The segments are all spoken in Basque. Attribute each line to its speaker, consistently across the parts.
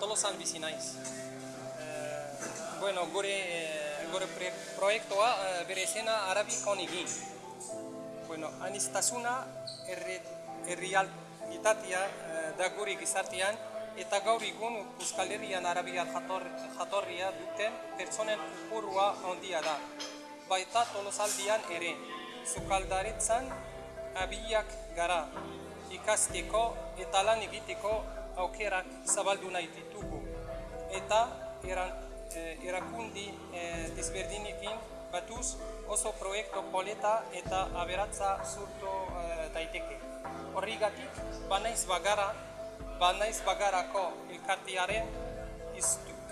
Speaker 1: Tolosan bizi naiz. Eh, bueno, gure, eh, gure pre- proiektua eh, bere egin. Bueno, anistasuna erre, errealitatea da gure gizartean eta gaur egun Euskal Herrian Arabiar jator, jatorria duten pertsonen kopurua handia da. Baita tolosaldian ere, sukaldaritzan abiak gara ikasteko eta lan egiteko aukerak zabaldu nahi ditugu. Eta eh, erakundi eh, desberdinekin batuz oso proiektu poleta eta aberatza zurtu eh, daiteke. Horrigatik, banaiz bagara, banaiz bagarako elkartearen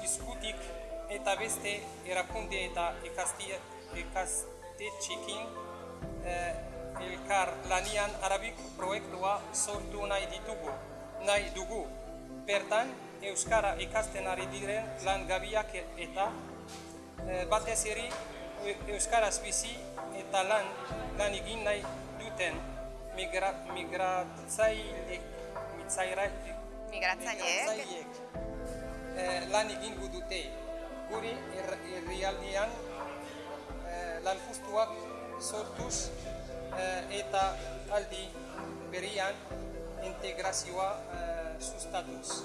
Speaker 1: izkutik eta beste erakunde eta ikastetxekin eh, elkar lanian arabik proiektua sortu nahi ditugu, nahi dugu. Bertan, Euskara ikasten ari diren lan gabiak eta eh, batez ere Eu- Euskaraz bizi eta lan, lan egin nahi duten migra,
Speaker 2: Migratzaileek.
Speaker 1: migratzaileek eh, lan egingo dute her- herrialdean eh, lan justuak sortuz eta aldi berian integrazioa eh, sustatuz.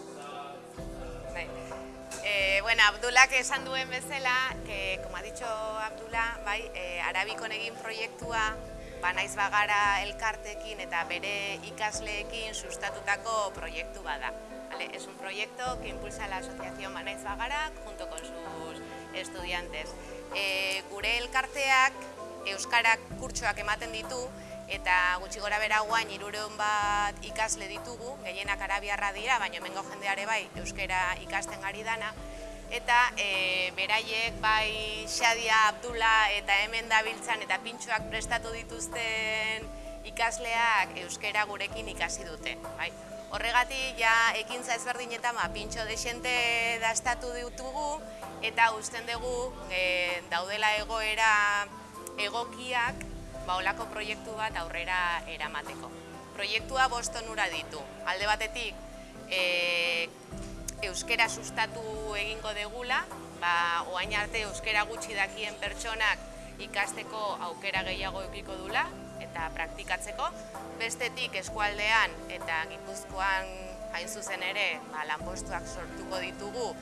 Speaker 2: Bai. Eh, bueno, Abdulak esan duen bezala, que, como ha dicho Abdullah, bai, eh, Arabikon egin proiektua, banaiz bagara elkartekin eta bere ikasleekin sustatutako proiektu bada. Vale, es un proyecto que impulsa la asociación Banaiz Bagara junto con sus estudiantes. Eh, gure elkarteak euskarak kurtsoak ematen ditu eta gutxi gora bera guain irureun bat ikasle ditugu, gehienak arabiarra dira, baina hemengo jendeare bai euskera ikasten ari dana. Eta e, beraiek bai Xadia Abdula eta hemen dabiltzan eta pintxoak prestatu dituzten ikasleak euskera gurekin ikasi dute. Bai. Horregatik ja ekintza ezberdinetan ba, pintxo desente dastatu ditugu eta usten dugu e, daudela egoera egokiak ba, olako proiektu bat aurrera eramateko. Proiektua bost onura ditu. Alde batetik, e, euskera sustatu egingo degula, ba, oain arte euskera gutxi dakien pertsonak ikasteko aukera gehiago edukiko dula eta praktikatzeko. Bestetik eskualdean eta Gipuzkoan hain zuzen ere ba, lanpostuak sortuko ditugu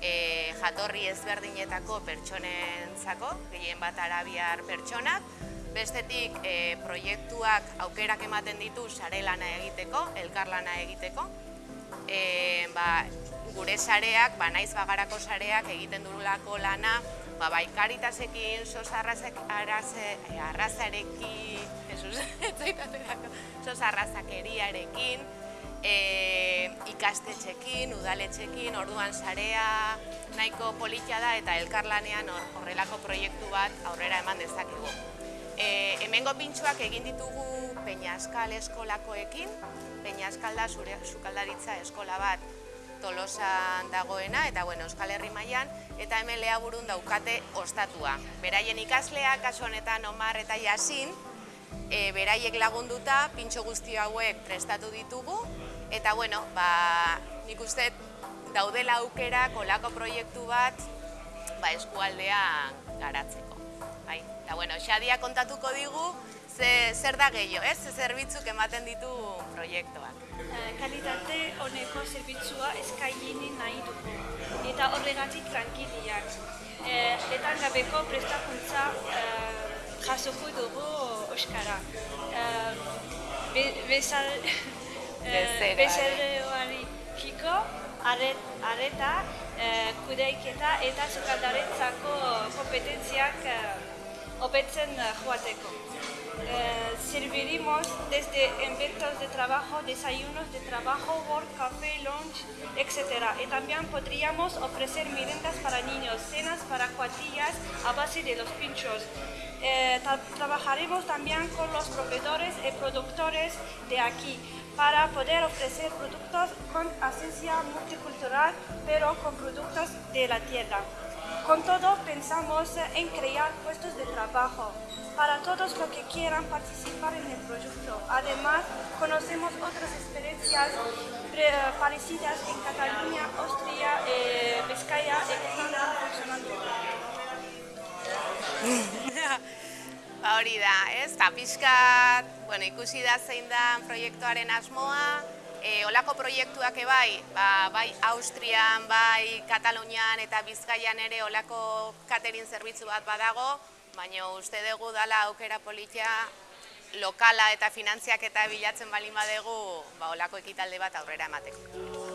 Speaker 2: e, jatorri ezberdinetako pertsonentzako, gehien bat arabiar pertsonak, Bestetik, e, proiektuak aukerak ematen ditu sare lana egiteko, elkarlana egiteko. E, ba, gure sareak, ba, naiz bagarako sareak egiten durulako lana, ba, bai karitasekin, sos arrazek, arraze, eh, arrazarekin, Jesus, sos arrazakeriarekin, e, ikastetxekin, udaletxekin, orduan sarea nahiko politia da eta elkarlanean hor- horrelako proiektu bat aurrera eman dezakegu. E, hemengo pintxoak egin ditugu Peñaskal eskolakoekin, Peñaskal da zure, sukaldaritza eskola bat Tolosan dagoena eta bueno, Euskal Herri mailan eta hemen leaburun daukate ostatua. Beraien ikasleak kasu honetan Omar eta Yasin, e, beraiek lagunduta pintxo guzti hauek prestatu ditugu eta bueno, ba, nik uste daudela aukera kolako proiektu bat ba, eskualdea garatzeko. Bai. Eta bueno, Xadia kontatuko digu ze, zer da gehiago, ez? Ze zerbitzuk ematen ditu proiektuak.
Speaker 3: Eh, kalitate honeko zerbitzua eskaini nahi dugu eta horregatik tranquiliak. Eh, Etan gabeko prestakuntza eh, jasoko dugu Euskara. Eh, be, bezal,
Speaker 2: Bezeroari.
Speaker 3: bezeroarekiko aret, areta, eh, kudeiketa eta sukaldaretzako kompetentziak hobetzen eh, joateko. Eh, serviremos desde eventos de trabajo, desayunos de trabajo, work, café, lunch, etc. Y también podríamos ofrecer meriendas para niños, cenas para cuadrillas a base de los pinchos. Eh, tra- trabajaremos también con los proveedores y productores de aquí para poder ofrecer productos con esencia multicultural, pero con productos de la tierra. Con todo, pensamos en crear puestos de trabajo para todos los que quieran participar en el proyecto. Además, conocemos otras experiencias pre- parecidas en Cataluña, Austria, eh, Vizcaya.
Speaker 2: Ba hori da, ez? Ta pixkat, bueno, ikusi da zein da proiektuaren asmoa, e, olako proiektuak ebai, ba, bai Austrian, bai Katalunian eta Bizkaian ere olako catering zerbitzu bat badago, baina uste dugu dala aukera politia lokala eta finantziak eta bilatzen balin badegu, ba olako ekitalde bat aurrera emateko.